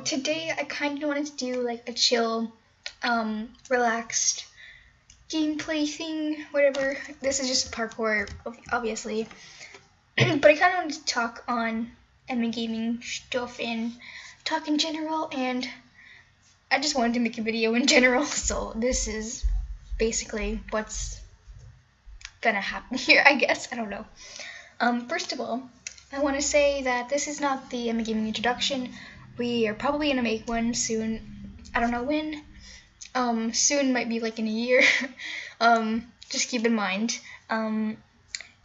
today I kind of wanted to do like a chill, um, relaxed gameplay thing, whatever. This is just parkour, obviously. but I kind of wanted to talk on MA gaming stuff and talk in general, and I just wanted to make a video in general, so this is basically what's gonna happen here, I guess. I don't know. Um, first of all, I want to say that this is not the MA Gaming introduction. We are probably gonna make one soon. I don't know when. Um, soon might be like in a year. um, just keep in mind. Um,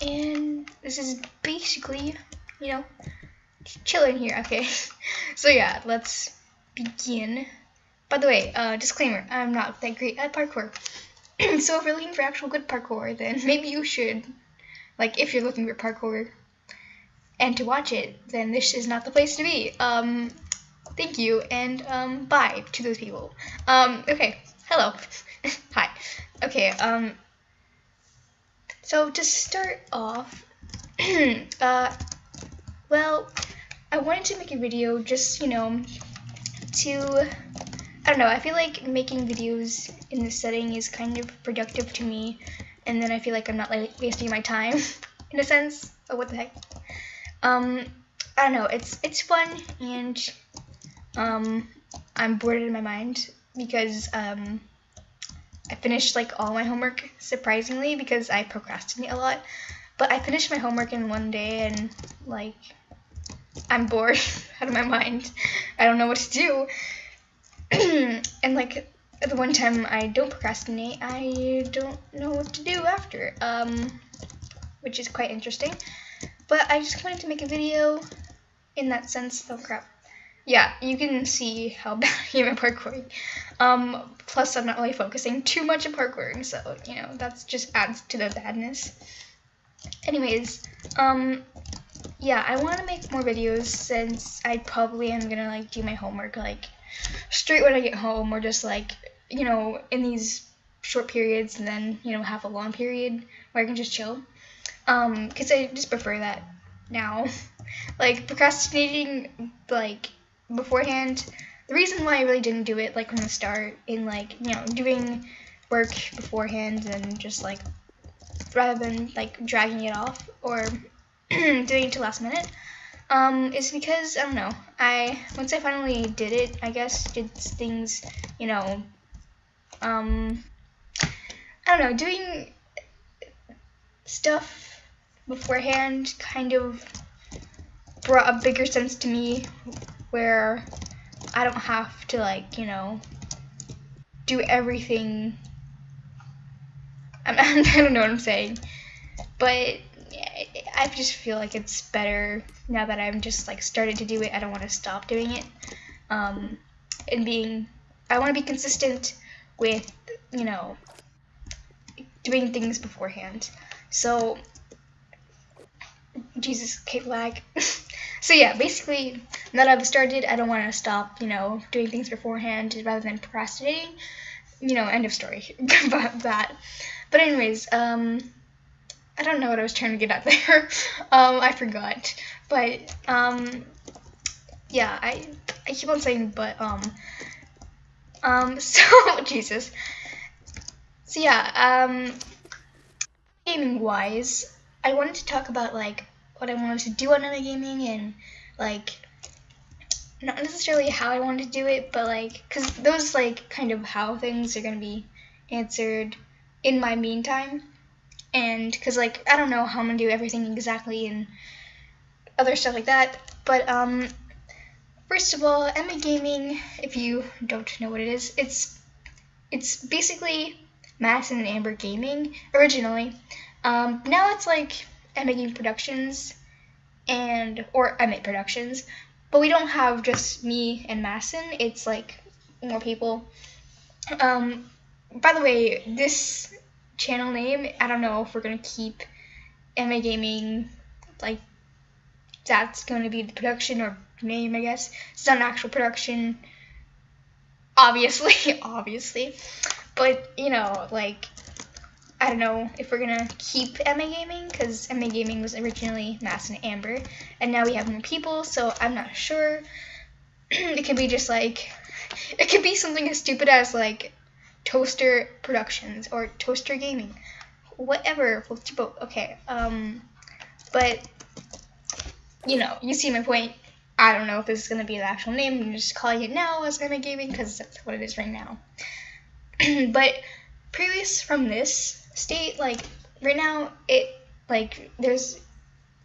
and this is basically, you know, chilling here. Okay. so yeah, let's begin. By the way, uh, disclaimer: I'm not that great at parkour. so if you're looking for actual good parkour, then maybe you should, like, if you're looking for parkour and to watch it, then this is not the place to be. Um, thank you, and um, bye to those people. Um, okay, hello, hi. Okay, um, so to start off, uh, well, I wanted to make a video just, you know, to I don't know, I feel like making videos in this setting is kind of productive to me, and then I feel like I'm not like wasting my time, in a sense. Oh, what the heck? Um, I don't know, it's it's fun, and um, I'm bored in my mind because um, I finished like all my homework surprisingly because I procrastinate a lot. But I finished my homework in one day and like I'm bored out of my mind. I don't know what to do. and like the one time I don't procrastinate, I don't know what to do after, um, which is quite interesting. But I just wanted to make a video in that sense. Oh crap. Yeah, you can see how bad I am at parkouring. Um, plus, I'm not really focusing too much on parkouring, so you know that just adds to the badness. Anyways, um, yeah, I want to make more videos since I probably am gonna like do my homework like straight when I get home or just like, you know, in these short periods and then, you know, have a long period where I can just chill. Um, cause I just prefer that now. like procrastinating like beforehand, the reason why I really didn't do it like from the start in like, you know, doing work beforehand and just like rather than like dragging it off or doing it to last minute um, is because I don't know. I once I finally did it, I guess did things, you know, um, I don't know, doing stuff beforehand kind of brought a bigger sense to me where I don't have to like, you know, do everything. I'm, I don't know what I'm saying, but I just feel like it's better now that I'm just like started to do it. I don't want to stop doing it. Um, and being, I want to be consistent with, you know, doing things beforehand. So, Jesus, Kate lag. so yeah, basically, now that I've started, I don't want to stop, you know, doing things beforehand rather than procrastinating. You know, end of story about that. But anyways, um, I don't know what I was trying to get at there. um, I forgot. But um, yeah, I I keep on saying but um um so Jesus. So yeah, um gaming wise, I wanted to talk about like what I wanted to do on MA gaming and like not necessarily how I wanted to do it, but like cuz those like kind of how things are going to be answered in my meantime and because like I don't know how I'm gonna do everything exactly and other stuff like that. But um, first of all, MA Gaming, if you don't know what it is, it's it's basically Madison and Amber Gaming originally. Um, now it's like MA Gaming Productions and or MA Productions, but we don't have just me and Madison. It's like more people. Um, by the way, this channel name. I don't know if we're gonna keep MA Gaming like that's to be the production or name, I guess. It's not an actual production, obviously, obviously. But you know, like I don't know if we're gonna keep MA Gaming because MA Gaming was originally Mass and Amber, and now we have more people, so I'm not sure. it could be just like it could be something as stupid as like Toaster Productions or Toaster Gaming, whatever. Okay, um, but you know, you see my point. I don't know if this is gonna be the actual name. I'm just calling it now as MA Gaming because that's what it is right now. but previous from this state, like right now, it like there's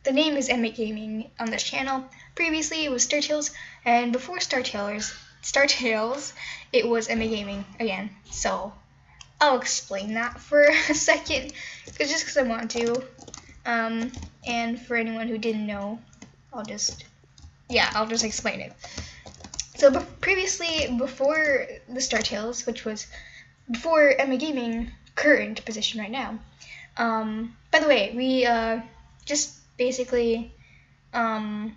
the name is MA Gaming on this channel. Previously, it was Star Tales, and before Star Tales, Star Tales, it was MA Gaming again. So I'll explain that for a second, cause just because I want to. Um, and for anyone who didn't know, I'll just yeah, I'll just explain it. So previously, before the Star Tales, which was before MA Gaming current position right now. Um, by the way, we uh, just basically, um,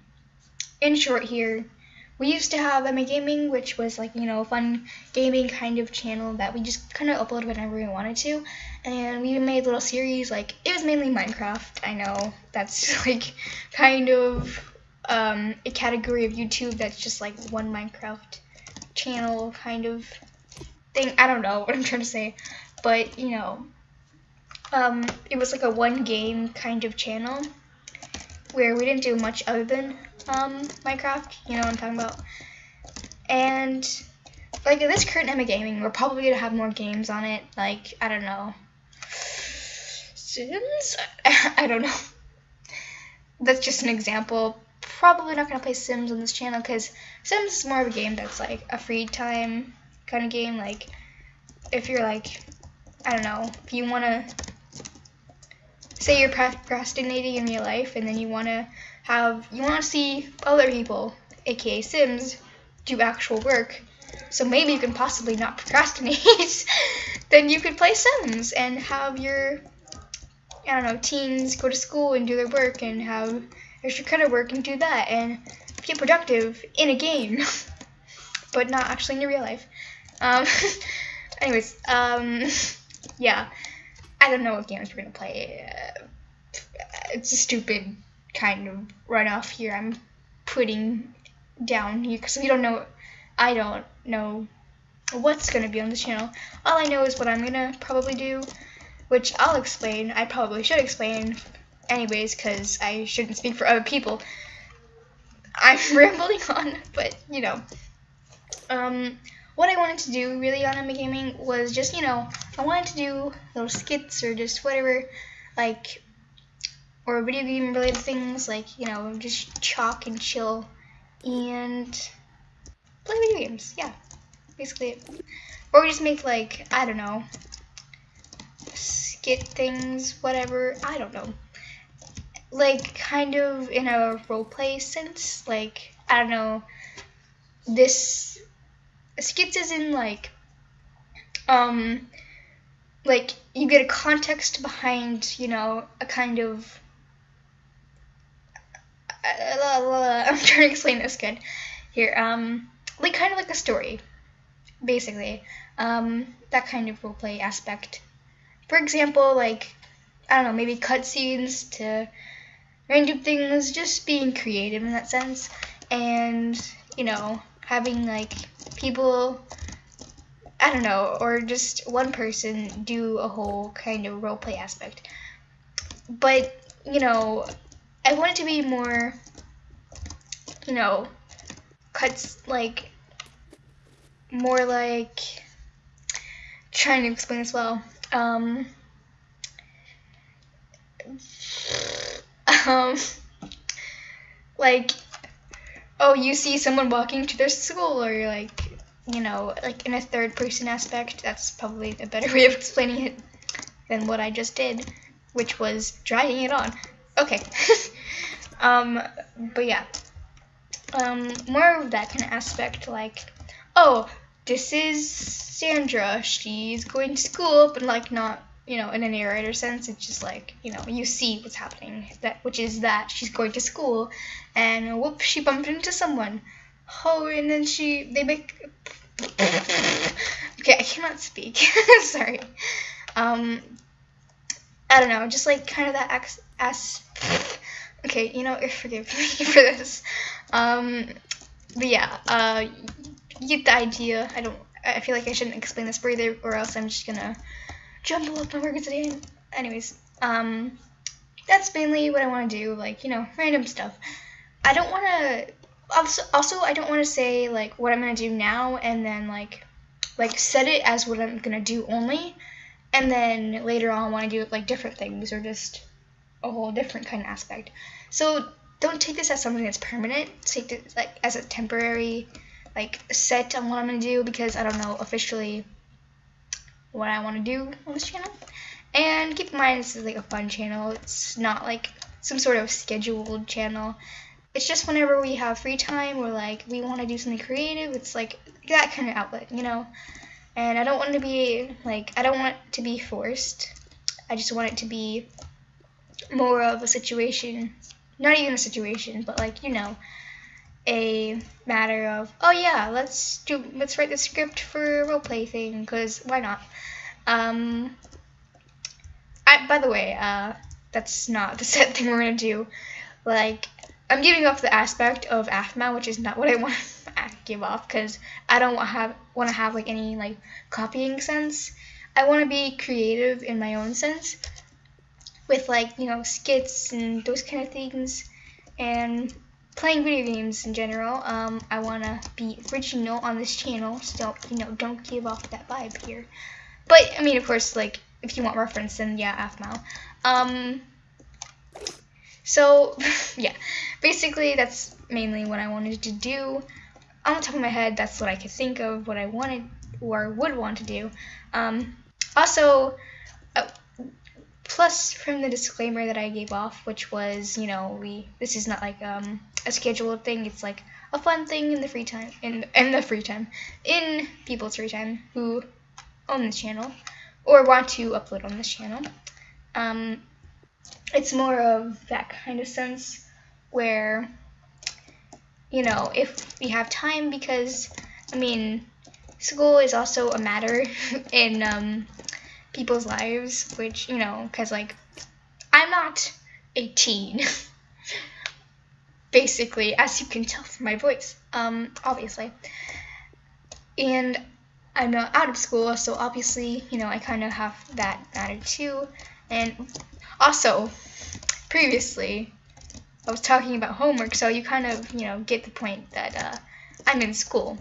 in short here, we used to have MA Gaming, which was like, you know, a fun gaming kind of channel that we just kind of uploaded whenever we wanted to. And we made little series, like, it was mainly Minecraft. I know that's like kind of um, a category of YouTube that's just like one Minecraft channel kind of thing. I don't know what I'm trying to say, but you know, um, it was like a one game kind of channel where we didn't do much other than um, Minecraft. You know what I'm talking about? And like this current MA Gaming, we're probably gonna have more games on it. Like I don't know, Sims. I don't know. That's just an example. Probably not gonna play Sims on this channel because Sims is more of a game that's like a free time kind of game. Like if you're like, I don't know, if you wanna say you're procrastinating in your life and then you wanna have you wanna see other people, aka Sims, do actual work. So maybe you can possibly not procrastinate. then you could play Sims and have your I don't know, teens go to school and do their work and have extra credit work and do that and get productive in a game, but not actually in your real life. Um, anyways, um, yeah, I don't know what games we're gonna play. Uh, it's a stupid kind of runoff here. I'm putting down here because we don't know. I don't know what's gonna be on this channel. All I know is what I'm gonna probably do, which I'll explain. I probably should explain anyways because I shouldn't speak for other people. I'm rambling on, but you know. Um, what I wanted to do really on MA Gaming was just, you know, I wanted to do little skits or just whatever, like, or video game related things, like, you know, just chalk and chill and play video games. Yeah, basically it. Or just make, like, I don't know, skit things, whatever, I don't know. Like, kind of in a roleplay sense, like, I don't know, this skits is in like um like you get a context behind you know a kind of I'm trying to explain this good. Here um like kind of like a story basically. Um that kind of role play aspect. For example like I don't know maybe cutscenes to random things just being creative in that sense. And you know having like people I don't know, or just one person do a whole kind of role play aspect. But, you know, I want it to be more, you know, cuts like, more like, trying to explain this well. Um, um, like, oh, you see someone walking to their school, or you're like, you know, like in a third person aspect. That's probably a better way of explaining it than what I just did, which was dragging it on. Okay. um, but yeah. Um, more of that kind of aspect, like, oh, this is Sandra. She's going to school, but like not you know, in a narrator sense, it's just like, you know, you see what's happening, that which is that she's going to school and whoop, she bumped into someone. Oh, and then she, they make, okay, I cannot speak, sorry. Um, I don't know, just like kind of that ass, ass okay, you know, forgive me for this. Um, but yeah, uh, you get the idea. I don't. I feel like I shouldn't explain this further, or else I'm just gonna jumble up my words again. Anyways, um, that's mainly what I want to do. Like you know, random stuff. I don't want to. Also, also, I don't want to say like what I'm gonna do now, and then like, like set it as what I'm gonna do only, and then later on want to do like different things or just a whole different kind of aspect. So don't take this as something that's permanent. Take it like as a temporary like set on what I'm gonna do because I don't know officially what I want to do on this channel. And keep in mind this is like a fun channel. It's not like some sort of scheduled channel. It's just whenever we have free time or like we want to do something creative. It's like that kind of outlet, you know. And I don't want to be like I don't want it to be forced. I just want it to be more of a situation, not even a situation, but like you know, a matter of oh yeah, let's do let's write the script for a roleplay thing because why not? Um, I by the way, uh, that's not the set thing we're gonna do. Like I'm giving off the aspect of Aphmau, which is not what I want to give off because I don't want have want to have like any like copying sense. I want to be creative in my own sense with like you know skits and those kind of things and playing video games in general um, i want to be original on this channel so don't you know don't give off that vibe here. But i mean of course like if you want reference then yeah Aphmau um so yeah. Basically that's mainly what i wanted to do. On the top of my head that's what i could think of what i wanted or would want to do. Um, also uh, plus from the disclaimer that I gave off, which was, you know, we this is not like um, a scheduled thing. It's like a fun thing in the free time, in in the free time, in people's free time who own this channel or want to upload on this channel. Um, it's more of that kind of sense where, you know, if we have time, because I mean, school is also a matter in um, people's lives, which, you know, because, like, I'm not a teen. Basically, as you can tell from my voice, um, obviously. And I'm uh, out of school, so obviously, you know, I kind of have that matter too. And also, previously, I was talking about homework, so you kind of, you know, get the point that uh, I'm in school.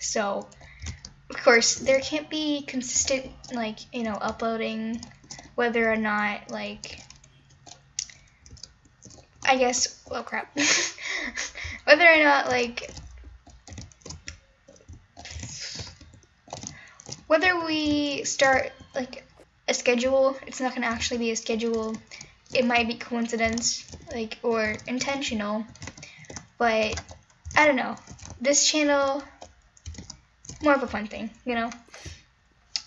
So, of course, there can't be consistent, like, you know, uploading whether or not, like, I guess, oh crap, whether or not, like, whether we start, like, a schedule, it's not going to actually be a schedule. It might be coincidence, like, or intentional, but I don't know. This channel more of a fun thing, you know?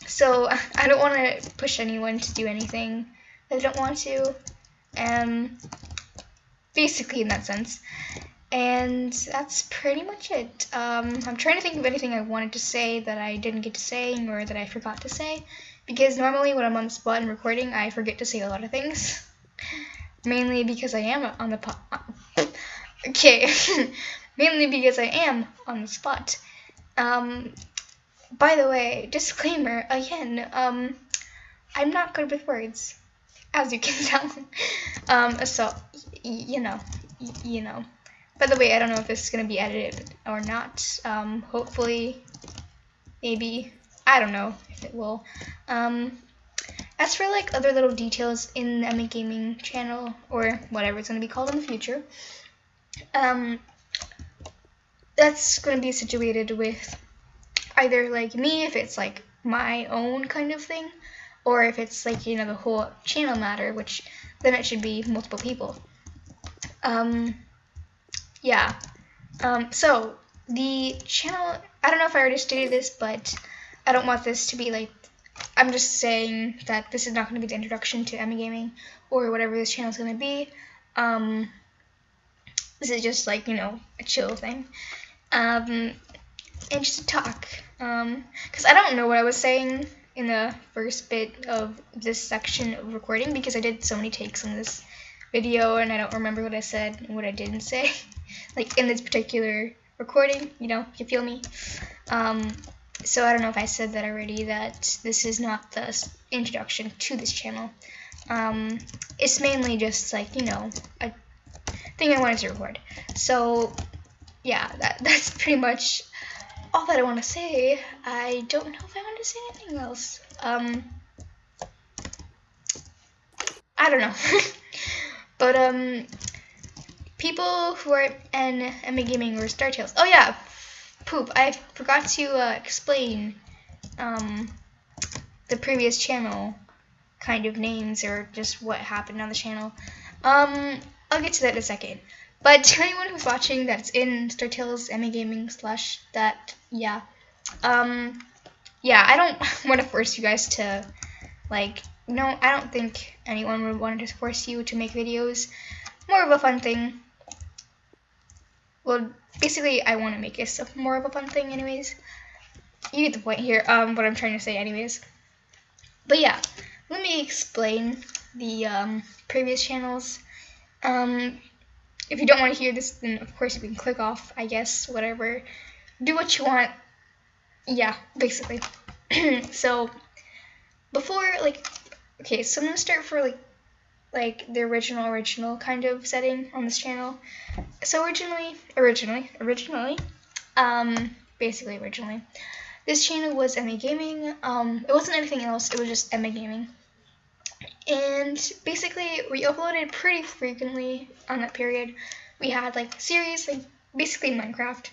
So I don't want to push anyone to do anything they don't want to. Um, basically in that sense. And that's pretty much it. Um, I'm trying to think of anything I wanted to say that I didn't get to say or that I forgot to say. Because normally when I'm on the spot and recording, I forget to say a lot of things. Mainly because I am on the po- okay. Mainly because I am on the spot. Um, by the way, disclaimer again. Um, I'm not good with words, as you can tell. um, so you know, you know. By the way, I don't know if this is gonna be edited or not. Um, hopefully, maybe. I don't know if it will. Um, as for like other little details in the MA Gaming channel or whatever it's gonna be called in the future, um, that's going to be situated with either like me if it's like my own kind of thing or if it's like you know the whole channel matter which then it should be multiple people. Um yeah. Um so the channel i don't know if i already stated this but i don't want this to be like i'm just saying that this is not going to be the introduction to MA gaming or whatever this channel is going to be. Um this is just like you know a chill thing um, and just to talk. Because um, I don't know what I was saying in the first bit of this section of recording because I did so many takes on this video and I don't remember what I said and what I didn't say. like in this particular recording. You know, you feel me. Um, so I don't know if I said that already. That this is not the introduction to this channel. Um, it's mainly just like you know a thing I wanted to record. So yeah, that that's pretty much all that I want to say. I don't know if I want to say anything else. Um, I don't know. but um, people who are in MA Gaming or Star Tales. Oh yeah, poop. I forgot to uh, explain um, the previous channel kind of names or just what happened on the channel. Um, I'll get to that in a second. But to anyone who's watching that's in Star Tales MA Gaming slash that, yeah. Um, yeah, I don't want to force you guys to, like, no, I don't think anyone would want to force you to make videos. More of a fun thing. Well, basically, I want to make this more of a fun thing anyways. You get the point here, um, what I'm trying to say anyways. But yeah, let me explain the um, previous channels. Um, if you don't want to hear this, then of course you can click off, I guess, whatever. Do what you want. Yeah, basically. so, before, like, okay, so I'm to start for, like, like the original original kind of setting on this channel. So originally, originally, originally, um, basically originally, this channel was MA Gaming. Um, it wasn't anything else. It was just MA Gaming. And basically, we uploaded pretty frequently on that period. We had like series, like basically Minecraft.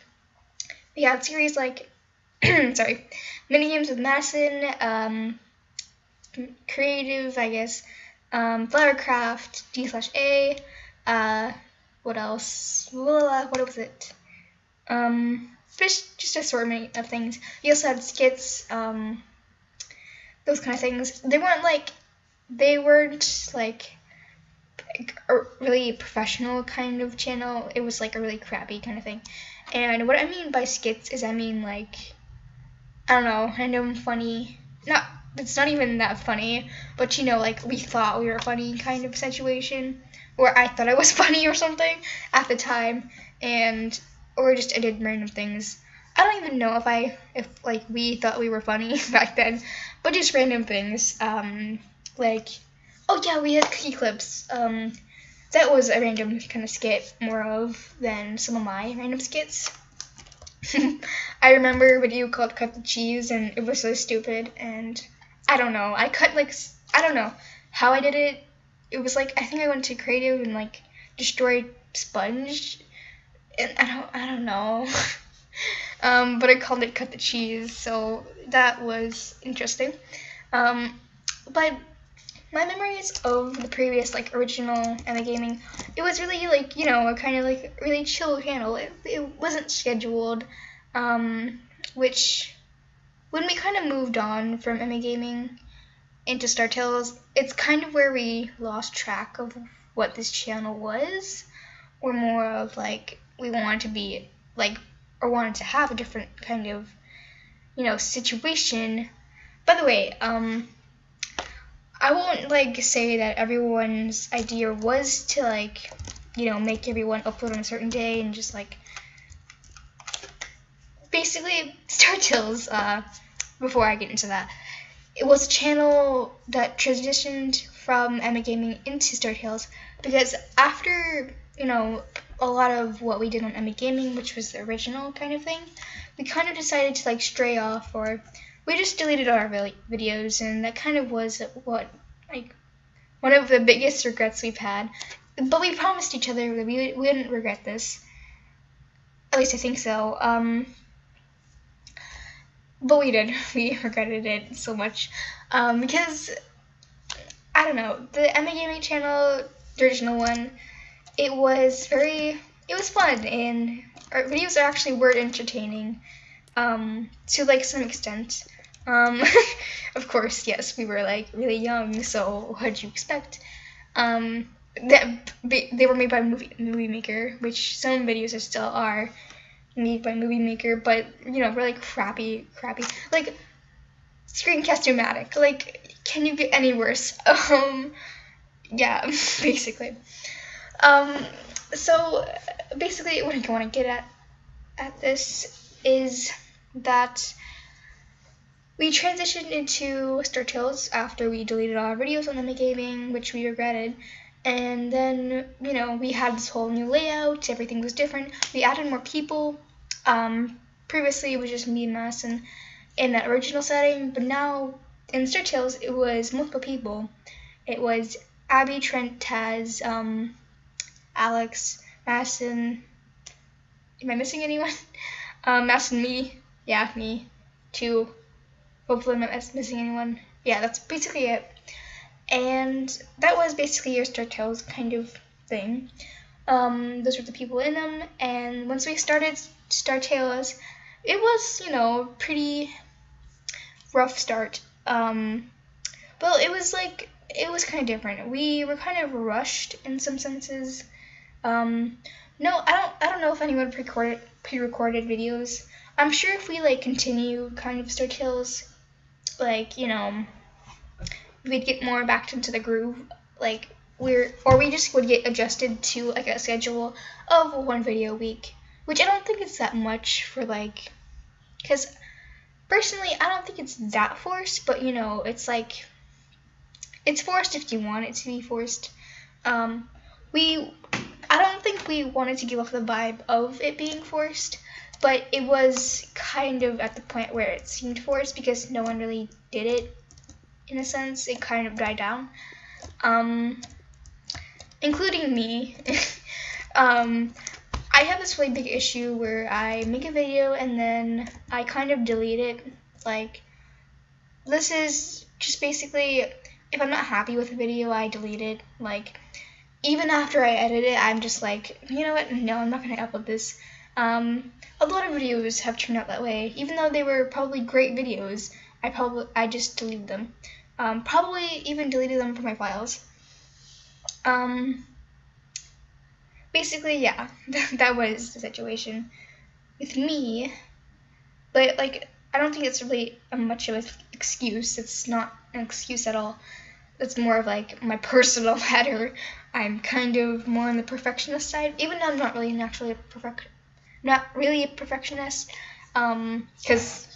We had series like, sorry, mini games with Madison, um, creative, I guess, um, Flowercraft, D slash A, uh, what else? What was it? Um, just just assortment of things. We also had skits, um, those kind of things. They weren't like, they weren't like a really professional kind of channel. It was like a really crappy kind of thing. And what I mean by skits is I mean like, I don't know, random funny, not it's not even that funny, but you know, like we thought we were funny kind of situation, where I thought I was funny or something at the time, and or just I did random things. I don't even know if I if like we thought we were funny back then, but just random things. Um, like oh yeah, we had cookie clips. Um, that was a random kind of skit more of than some of my random skits. I remember a video called Cut the Cheese, and it was so stupid, and I don't know. I cut like I don't know how I did it. It was like I think I went to creative and like destroyed sponge, and I don't I don't know. um, but I called it cut the cheese, so that was interesting. Um, but my memories of the previous like original MA Gaming, it was really like you know a kind of like really chill channel. It, it wasn't scheduled, um, which when we kind of moved on from MA Gaming into Star Tales, it's kind of where we lost track of what this channel was, or more of like we wanted to be like or wanted to have a different kind of you know situation. By the way, um, I won't like say that everyone's idea was to like you know make everyone upload on a certain day and just like basically Star Tales, uh, before I get into that, it was a channel that transitioned from MA Gaming into Star Tales because after, you know, a lot of what we did on MA Gaming, which was the original kind of thing, we kind of decided to like stray off or we just deleted our videos and that kind of was what like one of the biggest regrets we've had. But we promised each other that we, we wouldn't regret this. At least I think so. Um, but we did. We regretted it so much um, because I don't know the MA Gaming channel, the original one. It was very. It was fun and our videos are actually were entertaining um, to like some extent. Um, of course, yes, we were like really young, so what'd you expect? Um, that they were made by movie, movie Maker, which some videos are still are made by Movie Maker, but you know, really crappy, crappy. Like Screencast-O-Matic. Like, can you get any worse? Um, yeah, basically. Um, so basically, what I want to get at, at this is that we transitioned into Star Tales after we deleted all our videos on Lemmy Gaming, which we regretted. And then, you know, we had this whole new layout, everything was different. We added more people. Um, previously, it was just me and Madison in that original setting, but now in Star Tales, it was multiple people. It was Abby, Trent, Taz, um, Alex, Madison. Am I missing anyone? Um, Madison, me. Yeah, me. Two. Hopefully, I'm not missing anyone. Yeah, that's basically it. And that was basically your Star Tales kind of thing. Um, those were the people in them. And once we started Star Tales, it was, you know, pretty rough start. Um, well, it was like it was kind of different. We were kind of rushed in some senses. Um, no, I don't. I don't know if anyone pre-recorded pre-recorded videos. I'm sure if we like continue kind of Star Tales, like you know, we'd get more back into the groove. Like we're or we just would get adjusted to like a schedule of one video a week, which I don't think it's that much for like, because personally I don't think it's that forced, but you know it's like it's forced if you want it to be forced. Um, we I don't think we wanted to give off the vibe of it being forced, but it was kind of at the point where it seemed forced because no one really did it. In a sense, it kind of died down, um, including me. um, I have this really big issue where I make a video and then I kind of delete it. Like, this is just basically if I'm not happy with a video, I delete it. Like, even after I edit it, I'm just like, you know what? No, I'm not going to upload this. Um, a lot of videos have turned out that way. Even though they were probably great videos, I probably I just deleted them. Um, probably even deleted them from my files. Um, basically, yeah, that was the situation with me. But like, I don't think it's really a much of an excuse. It's not an excuse at all. It's more of like my personal matter. I'm kind of more on the perfectionist side, even though I'm not really naturally a perfect, not really a perfectionist, um, because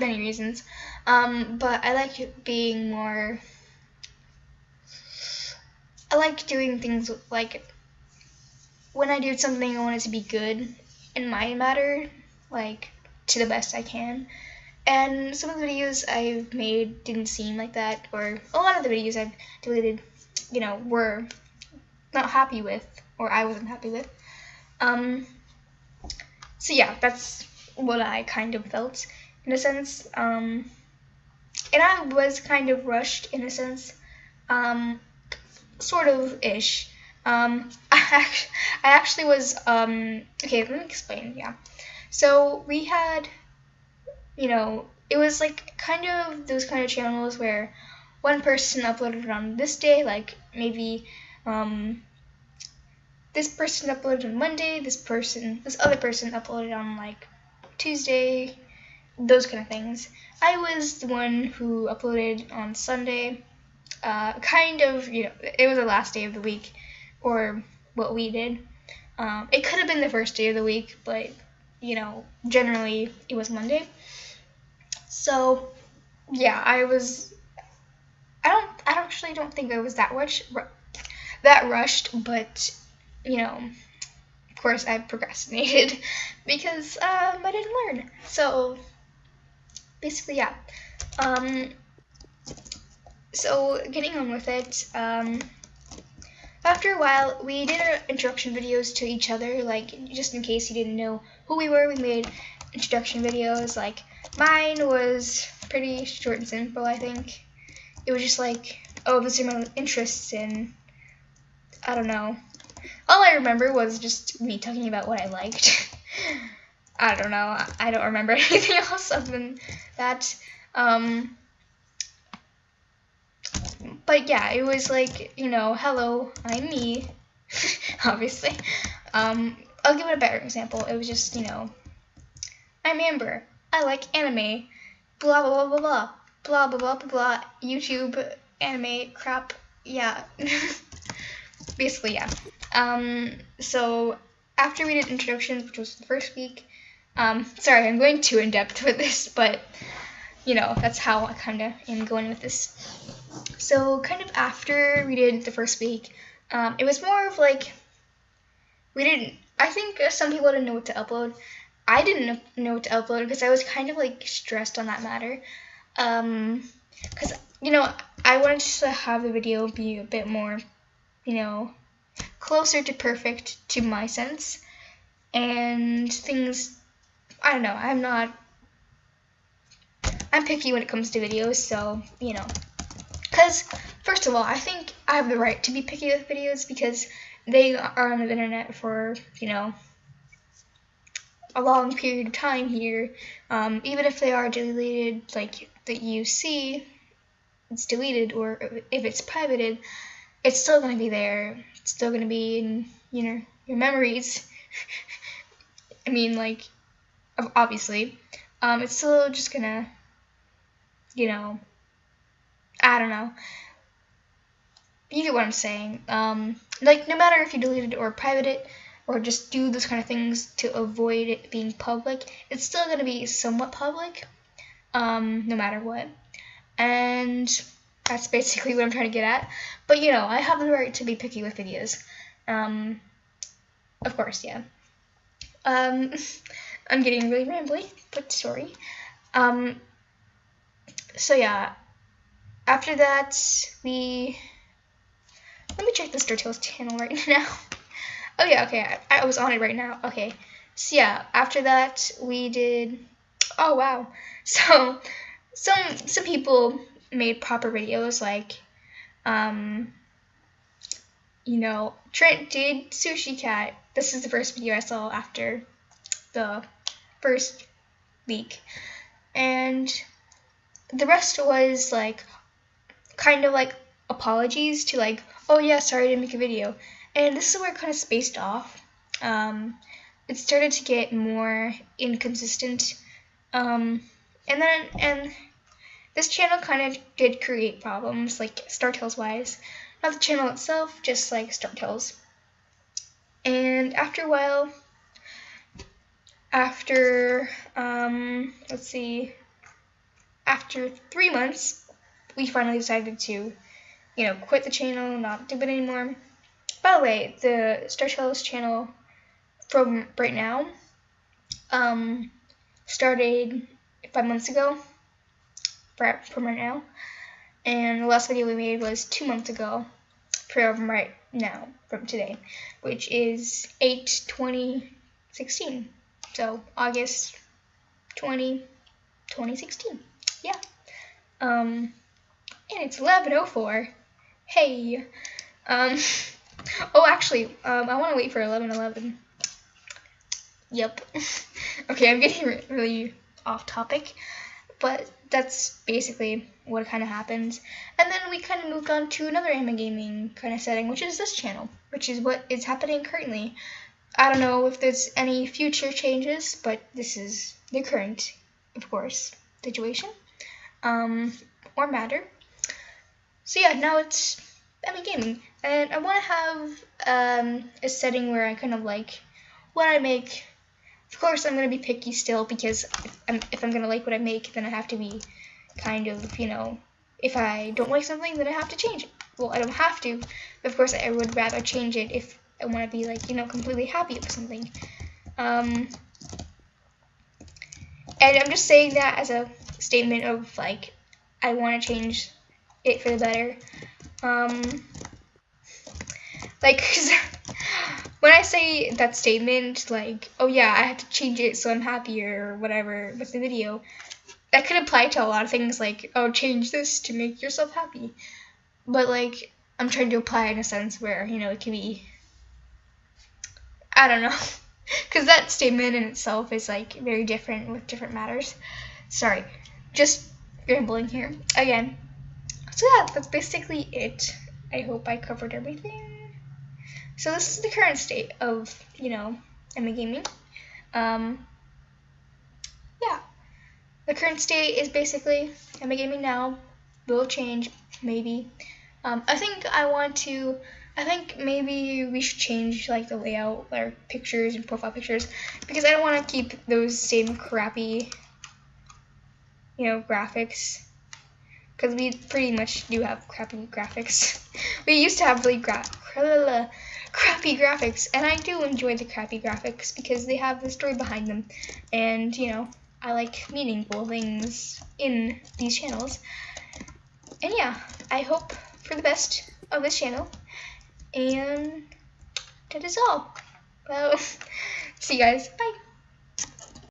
many reasons. Um, but I like being more. I like doing things like when I do something, I want it to be good in my matter, like to the best I can. And some of the videos I've made didn't seem like that, or a lot of the videos I've deleted, you know, were not happy with, or I wasn't happy with. Um, so yeah, that's what I kind of felt in a sense. Um, and I was kind of rushed in a sense, um, sort of ish. Um, I, actually, was, um, okay, let me explain, yeah. So we had you know, it was like kind of those kind of channels where one person uploaded on this day, like maybe um, this person uploaded on Monday, this person, this other person uploaded on like Tuesday, those kind of things. I was the one who uploaded on Sunday. Uh, kind of, you know, it was the last day of the week, or what we did. Um, it could have been the first day of the week, but you know, generally it was Monday. So, yeah, I was. I don't. I actually don't think I was that much that rushed, but you know, of course, I procrastinated because um, I didn't learn. So, basically, yeah. Um, so getting on with it. Um, after a while, we did our introduction videos to each other, like just in case you didn't know who we were. We made introduction videos, like Mine was pretty short and simple, I think. It was just like, oh, these are my interests in, I don't know. All I remember was just me talking about what I liked. I don't know. I don't remember anything else other than that. Um, but yeah, it was like, you know, hello, I'm me, obviously. Um, I'll give it a better example. It was just, you know, I'm Amber. I like anime. Blah blah blah blah blah. Blah blah blah blah blah. YouTube anime crap. Yeah. Basically, yeah. Um, so after we did introductions, which was the first week, Um, sorry, I'm going too in depth with this, but you know, that's how I kind of am going with this. So, kind of after we did the first week, um, it was more of like we didn't. I think some people didn't know what to upload. I didn't know what to upload because I was kind of like stressed on that matter. Um, because you know I wanted to have the video be a bit more, you know, closer to perfect to my sense, and things. I don't know. I'm not. I'm picky when it comes to videos, so you know. Because first of all, I think I have the right to be picky with videos because they are on the internet for you know a long period of time here. Um, even if they are deleted, like that you see, it's deleted, or if it's privated, it's still going to be there. It's still to be in you know your memories. I mean, like obviously, um, it's still just gonna, you know, I don't know. You get what I'm saying. Um, like no matter if you delete it or private it or just do those kind of things to avoid it being public, it's still to be somewhat public, um, no matter what. And that's basically what I'm trying to get at. But you know, I have the right to be picky with videos. Um, of course, yeah. Um, I'm getting really rambly, but sorry. Um, so yeah, after that, we let me check the StarTales channel right now. oh yeah, okay, I, I was on it right now. Okay, so yeah, after that we did. Oh wow, so some some people made proper videos like, um, you know, Trent did Sushi Cat. This is the first video I saw after the first week, and the rest was like kind of like apologies to like, oh yeah, sorry I didn't make a video. And this is where it kind of spaced off. Um, it started to get more inconsistent. Um, and then, and this channel kind of did create problems, like StarTales wise. Not the channel itself, just like StarTales. And after a while, after, um, let's see, after three months, we finally decided to you know, quit the channel, not do it anymore. By the way, the StarTales channel from right now um, started five months ago from right now. And the last video we made was two months ago from right now, from today, which is 8 2016. So August 20, 2016. Yeah. Um, and it's 1104. Hey. Um. Oh, actually, um, I want to wait for 11:11. Yep. okay, I'm getting really off topic, but that's basically what kind of happened. And then we kind of moved on to another anime gaming kind of setting, which is this channel, which is what is happening currently. I don't know if there's any future changes, but this is the current, of course, situation um, or matter. So yeah, now it's mean gaming, and I want to have um, a setting where I kind of like what I make. Of course, I'm gonna be picky still because if I'm, if I'm gonna like what I make, then I have to be kind of you know if I don't like something, then I have to change it. Well, I don't have to. But of course, I would rather change it if I want to be like you know completely happy with something. Um, and I'm just saying that as a statement of like I want to change it for the better. Um, like, when I say that statement, like, oh yeah, I have to change it so I'm happier or whatever with the video, that could apply to a lot of things, like, oh, change this to make yourself happy. But, like, I'm trying to apply in a sense where, you know, it can be, I don't know. Because that statement in itself is, like, very different with different matters. Sorry, just rambling here. Again, so yeah, that's basically it. I hope I covered everything. So this is the current state of, you know, MA Gaming. Um, yeah. The current state is basically MA Gaming now. Will change, maybe. Um, I think I want to I think maybe we should change like the layout, our pictures and profile pictures, because I don't want to keep those same crappy, you know, graphics. Because we pretty much do have crappy graphics. we used to have really gra crappy graphics, and I do enjoy the crappy graphics because they have the story behind them, and you know, I like meaningful things in these channels. And yeah, I hope for the best of this channel. And that is all. Well, see you guys. Bye.